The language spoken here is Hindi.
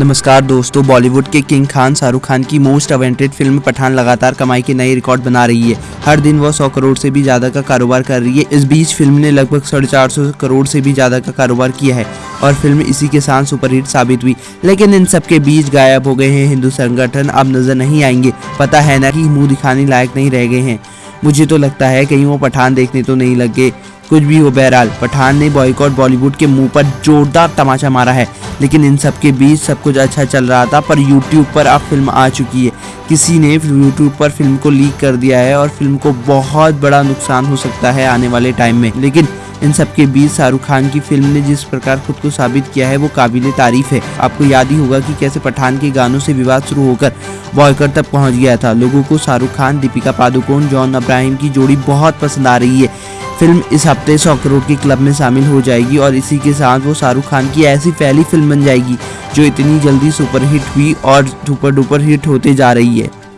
नमस्कार दोस्तों, बॉलीवुड के किंग खान शाहरुख खान की मोस्ट अवेंटेड फ़िल्म पठान लगातार कमाई के नए रिकॉर्ड बना रही है। हर दिन वह 100 करोड़ से भी ज़्यादा का कारोबार कर रही है। इस बीच फ़िल्म ने लगभग साढ़े चार सौ करोड़ से भी ज़्यादा का कारोबार किया है और फ़िल्म इसी के साथ सुपरहिट साबित हुई। लेकिन इन सब के बीच गायब हो गए हैं हिंदू संगठन। अब नज़र नहीं आएँगे। पता है ना कि मुँह दिखाने लायक नहीं रह गए हैं। मुझे तो लगता है कहीं वो पठान देखने तो नहीं लगे कुछ भी हो, बहरहाल। पठान ने बॉयकॉट बॉलीवुड के मुँह पर जोरदार तमाचा मारा है। लेकिन इन सब के बीच सब कुछ अच्छा चल रहा था, पर यूट्यूब पर अब फ़िल्म आ चुकी है। किसी ने यूट्यूब पर फ़िल्म को लीक कर दिया है और फ़िल्म को बहुत बड़ा नुकसान हो सकता है आने वाले टाइम में। लेकिन इन सब के बीच शाहरुख खान की फ़िल्म ने जिस प्रकार खुद को साबित किया है, वो काबिल तारीफ़ है। आपको याद ही होगा कि कैसे पठान के गानों से विवाद शुरू होकर बॉयकर तक पहुँच गया था। लोगों को शाहरुख खान, दीपिका पादुकोण, जॉन अब्राहिम की जोड़ी बहुत पसंद आ रही है। फ़िल्म इस हफ़्ते सौ करोड़ के क्लब में शामिल हो जाएगी और इसी के साथ वो शाहरुख खान की ऐसी पहली फ़िल्म बन जाएगी, जो इतनी जल्दी सुपरहिट हुई और सुपर डुपर हिट होते जा रही है।